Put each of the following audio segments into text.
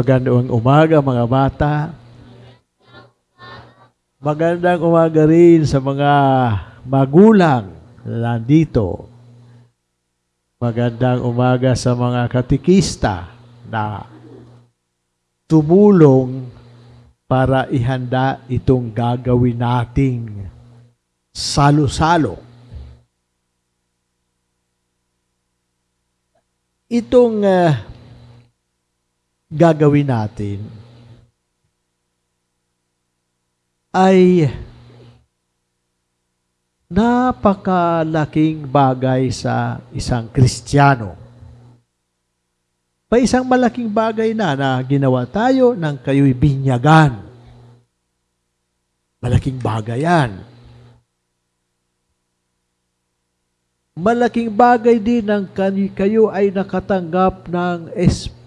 Magandang umaga mga bata. Magandang umaga rin sa mga magulang na nandito. Magandang umaga sa mga katikista na tumulong para ihanda itong gagawin nating salo-salo. Itong ah, gagawin natin ay napakalaking bagay sa isang Kristiyano. May isang malaking bagay na na ginawa tayo ng kayo'y binyagan. Malaking bagay yan. Malaking bagay din ng kayo ay nakatanggap ng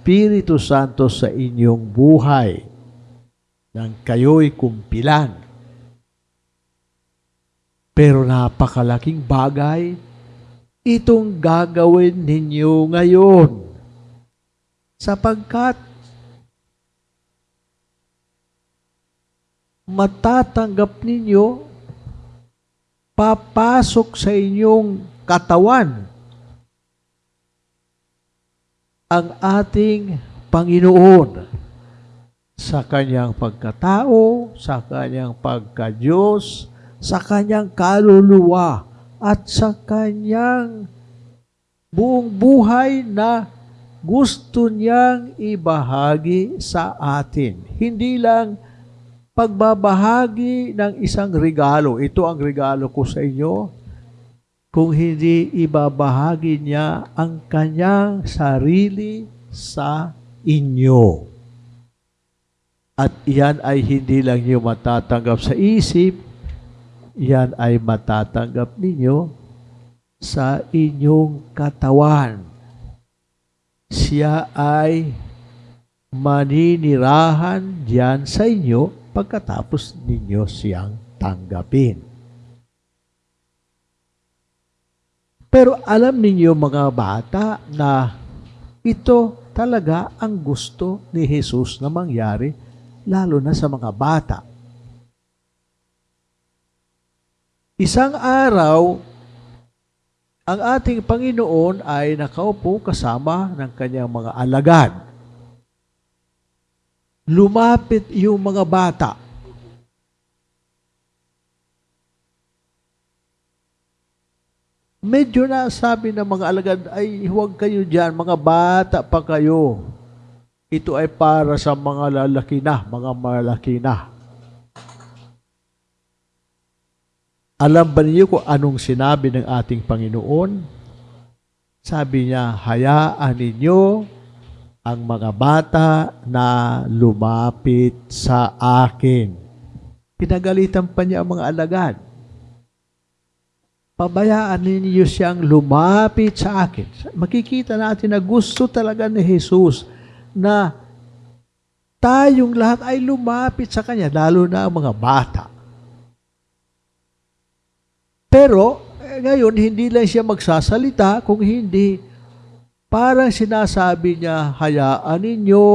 Espiritu Santo sa inyong buhay nang kayo'y kumpilan. Pero napakalaking bagay itong gagawin ninyo ngayon. Sapagkat matatanggap ninyo papasok sa inyong katawan ang ating Panginoon sa kanyang pagkatao, sa kanyang pagka-Diyos, sa kanyang kaluluwa, at sa kanyang buong buhay na gusto niyang ibahagi sa atin. Hindi lang pagbabahagi ng isang regalo. Ito ang regalo ko sa inyo. Kung hindi ibabahagi niya ang kanyang sarili sa inyo. At iyan ay hindi lang niyo matatanggap sa isip, iyan ay matatanggap ninyo sa inyong katawan. Siya ay maninirahan diyan sa inyo pagkatapos ninyo siyang tanggapin. Pero alam ninyo mga bata na ito talaga ang gusto ni Jesus na mangyari lalo na sa mga bata. Isang araw, ang ating Panginoon ay nakaupo kasama ng kanyang mga alagad. Lumapit yung mga bata. Medyo na sabi ng mga alagad, ay huwag kayo dyan, mga bata pa kayo. Ito ay para sa mga lalaki na, mga malaki na. Alam ba niyo kung anong sinabi ng ating Panginoon? Sabi niya, hayaan ninyo ang mga bata na lumapit sa akin. Pinagalitan pa niya ang mga alagad. Pabayaan ninyo siyang lumapit sa akin. Makikita natin na gusto talaga ni Jesus na tayong lahat ay lumapit sa Kanya, lalo na ang mga bata. Pero, eh, ngayon, hindi lang siya magsasalita, kung hindi, parang sinasabi niya, hayaan ninyo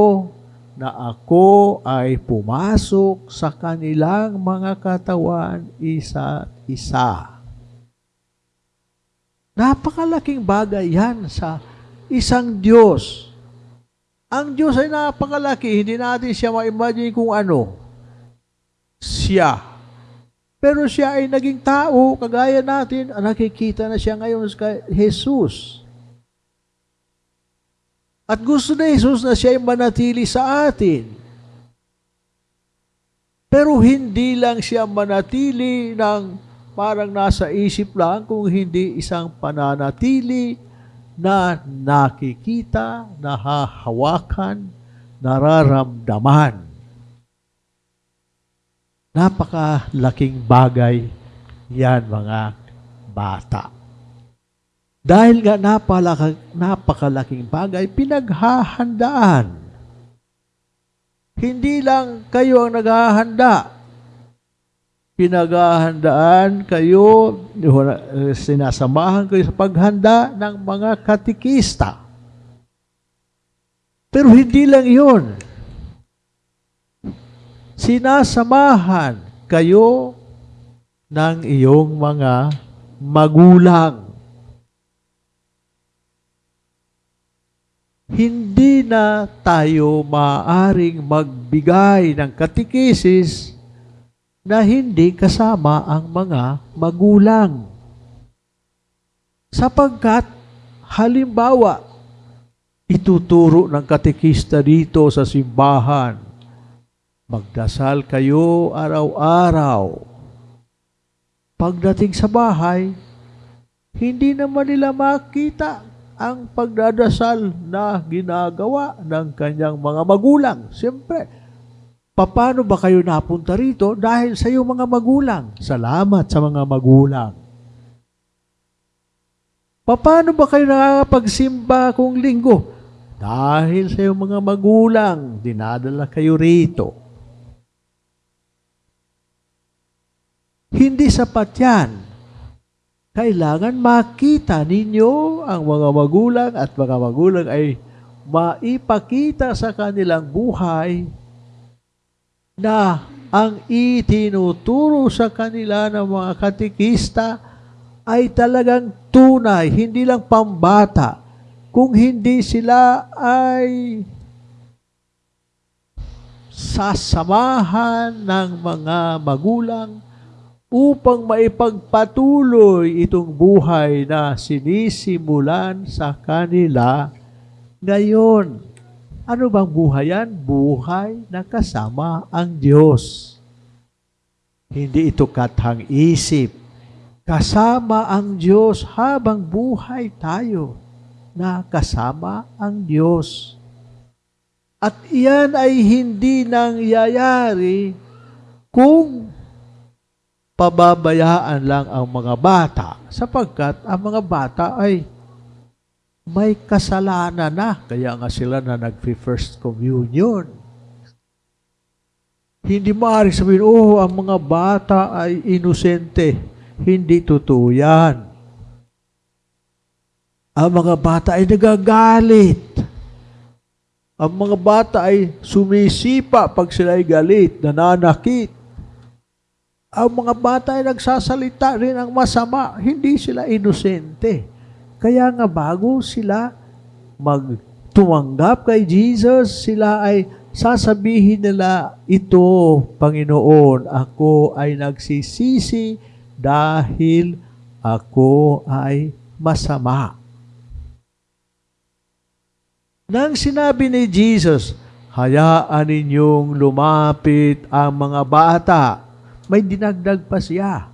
na ako ay pumasok sa kanilang mga katawan isa isa. Napakalaking bagay yan sa isang Diyos. Ang Diyos ay napakalaki, hindi natin siya ma-imagine kung ano. Siya. Pero siya ay naging tao, kagaya natin, nakikita na siya ngayon kay Jesus. At gusto na Jesus na siya ay manatili sa atin. Pero hindi lang siya manatili ng parang nasa isip lang, kung hindi isang pananatili na nakikita, nahahawakan, nararamdaman. Napakalaking bagay yan mga bata. Dahil nga napalaka, napakalaking bagay, pinaghahandaan. Hindi lang kayo ang naghahanda. Pinaghahandaan kayo, sinasamahan kayo sa paghanda ng mga katikista. Pero hindi lang yun. sinasamahan kayo ng iyong mga magulang. Hindi na tayo maaring magbigay ng katikisis na hindi kasama ang mga magulang. Sapagkat, halimbawa, ituturo ng katikista dito sa simbahan, magdasal kayo araw-araw. Pagdating sa bahay, hindi naman nila makita ang pagdadasal na ginagawa ng kanyang mga magulang. Siyempre, paano ba kayo napunta rito? Dahil sa iyong mga magulang. Salamat sa mga magulang. Paano ba kayo nakakapagsimba kung linggo? Dahil sa iyong mga magulang, dinadala kayo rito. Hindi sapat yan. Kailangan makita ninyo ang mga magulang at mga magulang ay maipakita sa kanilang buhay na ang itinuturo sa kanila ng mga katikista ay talagang tunay, hindi lang pambata, kung hindi sila ay sasamahan ng mga magulang upang maipagpatuloy itong buhay na sinisimulan sa kanila ngayon. Ano bang buhay yan? Buhay na kasama ang Diyos. Hindi ito kathang isip. Kasama ang Diyos habang buhay tayo na kasama ang Diyos. At iyan ay hindi nangyayari kung pababayaan lang ang mga bata sapagkat ang mga bata ay may kasalanan na. Kaya nga sila na nag-first communion. Hindi maaari sabihin, oh, ang mga bata ay inosente. Hindi totoo yan ang mga bata ay nagagalit. Ang mga bata ay sumisipa pag sila ay galit, nananakit. Ang mga bata ay nagsasalita rin ang masama, hindi sila inosente. Kaya nga bago sila magtumanggap kay Jesus, sila ay sasabihin nila, ito, Panginoon, ako ay nagsisisi dahil ako ay masama. Nang sinabi ni Jesus, hayaan ninyong lumapit ang mga bata, may dinagdag pa siya,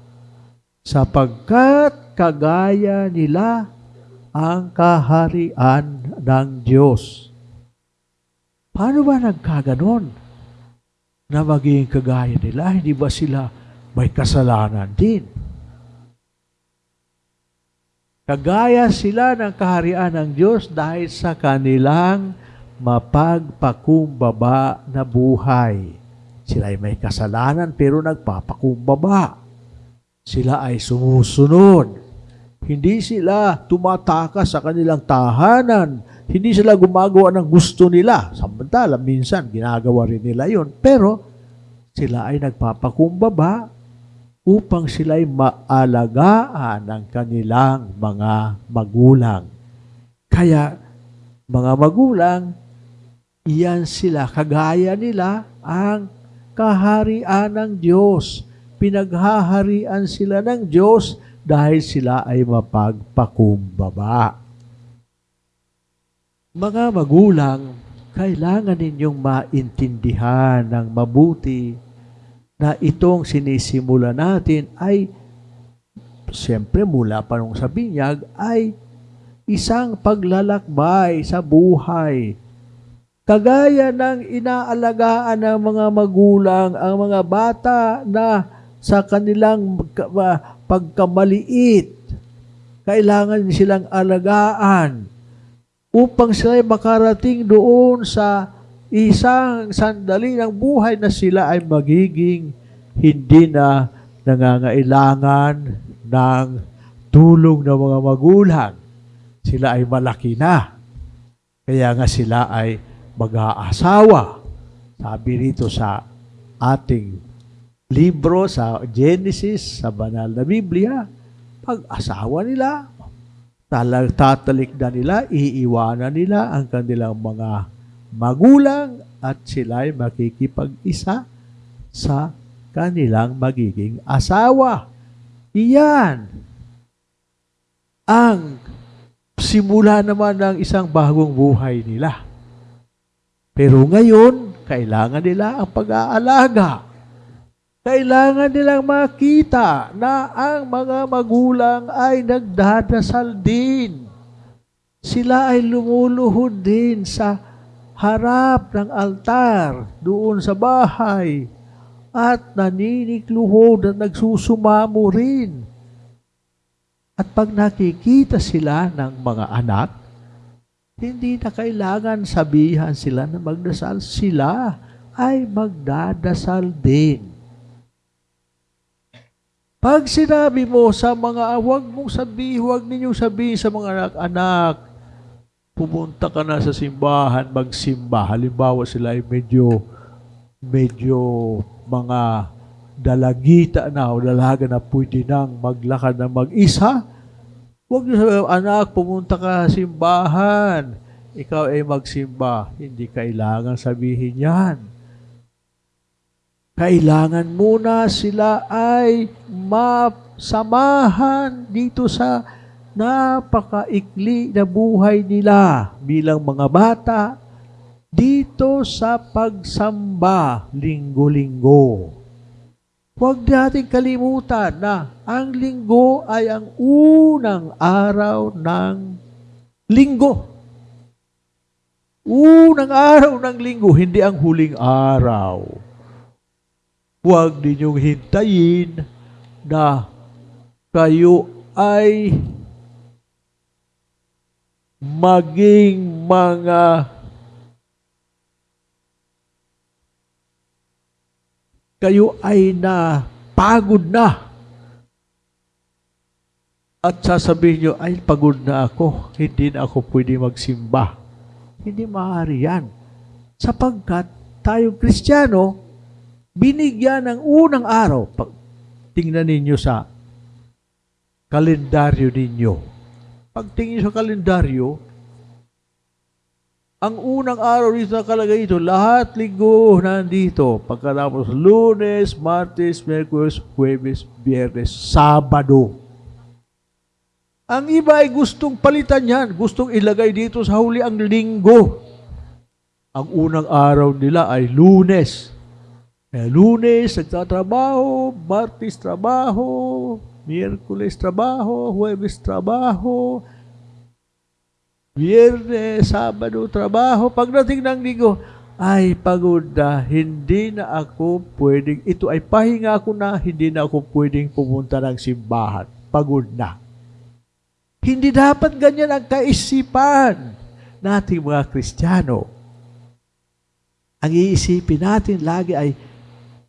sapagkat kagaya nila ang kaharian ng Diyos. Paano ba nagkaganon? Na maging kagaya nila, hindi ba sila may kasalanan din? Kagaya sila ng kaharian ng Diyos dahil sa kanilang mapagpakumbaba na buhay. Sila ay may kasalanan pero nagpapakumbaba. Sila ay sumusunod. Hindi sila tumatakas sa kanilang tahanan. Hindi sila gumagawa ng gusto nila. Samantala, minsan ginagawa rin nila yon Pero sila ay nagpapakumbaba upang sila'y maalagaan ng kanilang mga magulang. Kaya, mga magulang, iyan sila, kagaya nila ang kaharian ng Diyos. Pinaghaharian sila ng Diyos dahil sila ay mapagpakumbaba. Mga magulang, kailangan ninyong maintindihan ng mabuti na itong sinisimula natin ay siyempre mula pa nung sa binyag ay isang paglalakbay sa buhay. Kagaya ng inaalagaan ng mga magulang ang mga bata na sa kanilang pagkamaliit, kailangan silang alagaan upang sila makarating doon sa isang sandali ng buhay na sila ay magiging hindi na nangangailangan ng tulong ng mga magulang. Sila ay malaki na. Kaya nga sila ay mag-aasawa. Sabi rito sa ating libro sa Genesis, sa banal na Biblia, pag-asawa nila, talag tatalik na nila, iiwanan nila ang kanilang mga magulang at sila'y makikipag-isa sa kanilang magiging asawa. Iyan ang simula naman ng isang bagong buhay nila. Pero ngayon, kailangan nila ang pag-aalaga. Kailangan nilang makita na ang mga magulang ay nagdadasal din. Sila ay lumuluhod din sa harap ng altar doon sa bahay at naninikluhod at nagsusumamo rin. At pag nakikita sila ng mga anak, hindi na kailangan sabihan sila na magdasal. Sila ay magdadasal din. Pag sinabi mo sa mga, huwag mong sabihin, huwag ninyong sabihin sa mga anak-anak, pumunta ka na sa simbahan, magsimba. Halimbawa sila ay medyo, medyo mga dalagita na o dalaga na pwede nang maglakad na mag-isa. Huwag niyo sabihin, anak, pumunta ka sa simbahan. Ikaw ay magsimba. Hindi kailangan sabihin yan kailangan muna sila ay masamahan dito sa napakaikli na buhay nila bilang mga bata dito sa pagsamba linggo-linggo. Huwag natin kalimutan na ang linggo ay ang unang araw ng linggo. Unang araw ng linggo, hindi ang huling araw. Huwag ninyong hintayin na kayo ay maging mga kayo ay na pagod na. At sasabihin nyo, ay pagod na ako, hindi na ako pwede magsimba. Hindi maaari yan. Sapagkat tayo Kristiyano, binigyan ng unang araw. Pag tingnan ninyo sa kalendaryo ninyo. Pag tingin sa kalendaryo, ang unang araw dito nakalagay ito, lahat linggo nandito. Pagkatapos lunes, martes, merkules, huwebes, biyernes, sabado. Ang iba ay gustong palitan yan. Gustong ilagay dito sa huli ang linggo. Ang unang araw nila ay lunes. Eh, lunes, nagtatrabaho, martes, trabaho, miyerkules, trabaho, huwebes, trabaho, biyernes, sabado, trabaho. Pagdating ng linggo, ay pagod na, hindi na ako pwedeng, ito ay pahinga ko na, hindi na ako pwedeng pumunta ng simbahan. Pagod na. Hindi dapat ganyan ang kaisipan nating mga Kristiyano. Ang iisipin natin lagi ay,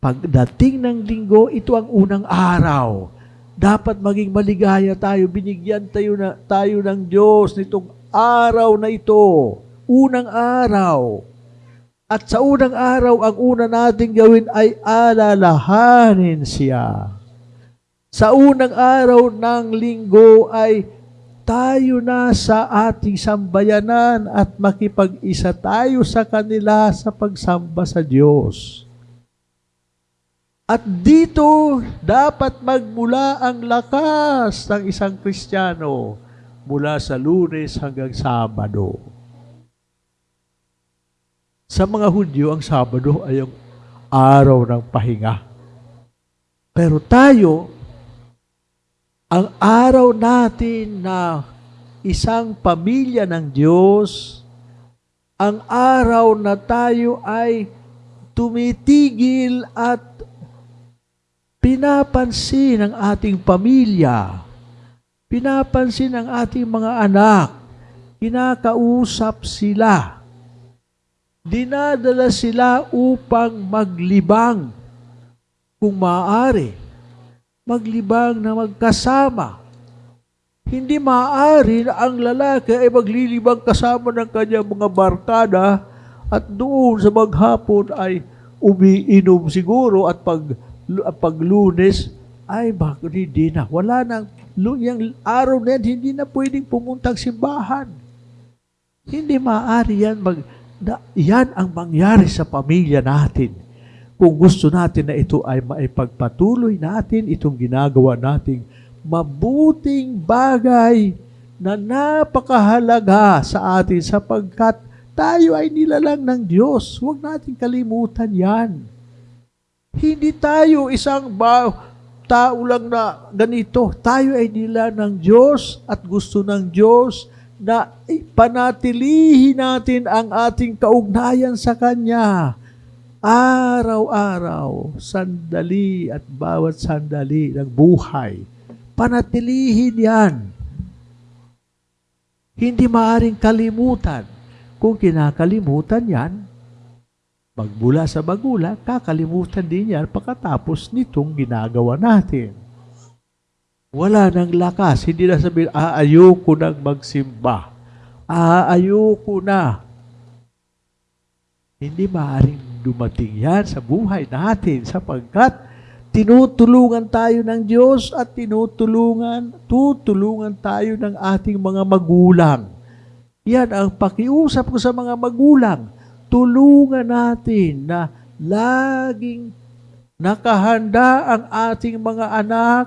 Pagdating ng linggo, ito ang unang araw. Dapat maging maligaya tayo. Binigyan tayo, na, tayo ng Diyos nitong araw na ito. Unang araw. At sa unang araw, ang una nating gawin ay alalahanin siya. Sa unang araw ng linggo ay tayo na sa ating sambayanan at makipag-isa tayo sa kanila sa pagsamba sa Diyos. At dito dapat magmula ang lakas ng isang Kristiyano mula sa lunes hanggang Sabado. Sa mga Hudyo, ang Sabado ay ang araw ng pahinga. Pero tayo, ang araw natin na isang pamilya ng Diyos, ang araw na tayo ay tumitigil at pinapansin ng ating pamilya, pinapansin ng ating mga anak, kinakausap sila, dinadala sila upang maglibang. Kung maaari, maglibang na magkasama. Hindi maaari na ang lalaki ay maglilibang kasama ng kanyang mga barkada at doon sa maghapon ay umiinom siguro at pag pag lunes, ay bakit hindi na. Wala nang, yung araw na yan, hindi na pwedeng pumuntang simbahan. Hindi maaari yan. Mag, na, yan ang mangyari sa pamilya natin. Kung gusto natin na ito ay maipagpatuloy natin, itong ginagawa nating mabuting bagay na napakahalaga sa atin sapagkat tayo ay nilalang ng Diyos. Huwag natin kalimutan yan. Hindi tayo isang ba, tao lang na ganito. Tayo ay nila ng Diyos at gusto ng Diyos na panatilihin natin ang ating kaugnayan sa Kanya. Araw-araw, sandali at bawat sandali ng buhay. Panatilihin yan. Hindi maaring kalimutan. Kung kinakalimutan yan, magbula sa magulang, kakalimutan din yan pagkatapos nitong ginagawa natin. Wala nang lakas. Hindi na sabihin, ah, ayoko nang magsimba. Ah, na. Hindi maaaring dumating yan sa buhay natin sapagkat tinutulungan tayo ng Diyos at tinutulungan, tutulungan tayo ng ating mga magulang. Yan ang pakiusap ko sa mga magulang. Tulungan natin na laging nakahanda ang ating mga anak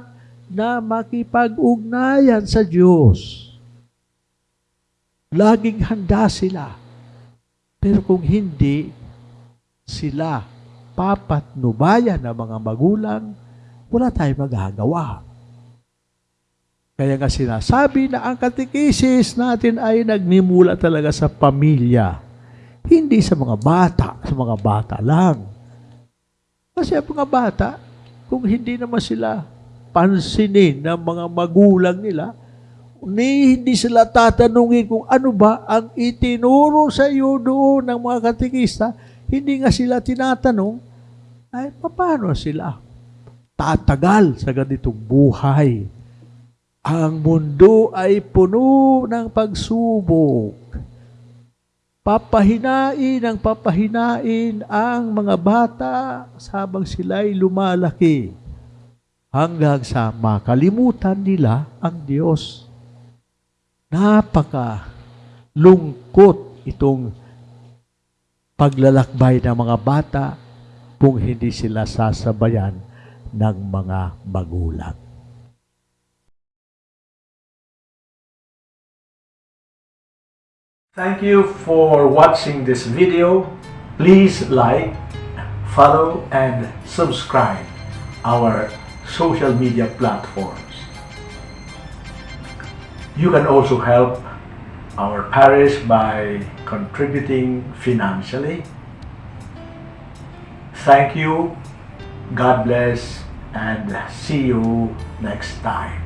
na makipag-ugnayan sa Diyos. Laging handa sila. Pero kung hindi sila papatnubayan ng mga magulang, wala tayong magagawa. Kaya nga sinasabi na ang katekisis natin ay nagmimula talaga sa pamilya. Hindi sa mga bata, sa mga bata lang. Kasi ang mga bata, kung hindi naman sila pansinin ng mga magulang nila, ni hindi sila tatanungin kung ano ba ang itinuro sa iyo doon ng mga katekista, hindi nga sila tinatanong, ay paano sila tatagal sa ganitong buhay? Ang mundo ay puno ng pagsubok. Papahinain ang papahinain ang mga bata sabang sila'y lumalaki hanggang sa makalimutan nila ang Diyos. Napaka lungkot itong paglalakbay ng mga bata kung hindi sila sasabayan ng mga magulang. Thank you for watching this video. Please like, follow, and subscribe our social media platforms. You can also help our parish by contributing financially. Thank you, God bless, and see you next time.